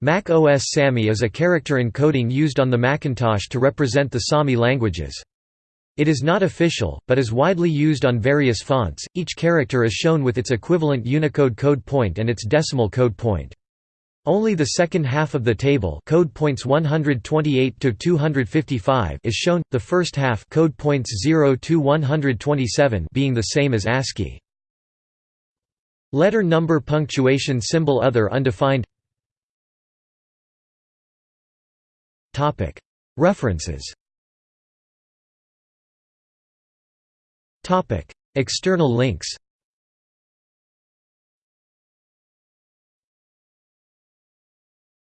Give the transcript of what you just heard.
Mac OS Sami is a character encoding used on the Macintosh to represent the Sami languages. It is not official, but is widely used on various fonts. Each character is shown with its equivalent Unicode code point and its decimal code point. Only the second half of the table code points 128 to 255 is shown, the first half code points 0 to 127 being the same as ASCII. Letter number punctuation symbol other undefined References. External links